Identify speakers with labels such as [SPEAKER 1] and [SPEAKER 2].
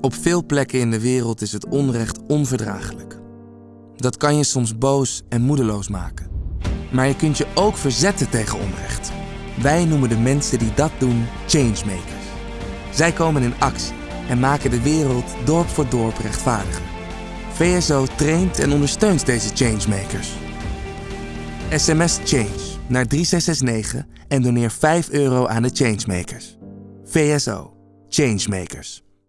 [SPEAKER 1] Op veel plekken in de wereld is het onrecht onverdraaglijk. Dat kan je soms boos en moedeloos maken. Maar je kunt je ook verzetten tegen onrecht. Wij noemen de mensen die dat doen changemakers. Zij komen in actie en maken de wereld dorp voor dorp rechtvaardiger. VSO traint en ondersteunt deze changemakers. SMS Change naar 3669 en doneer 5 euro aan de changemakers. VSO. Changemakers.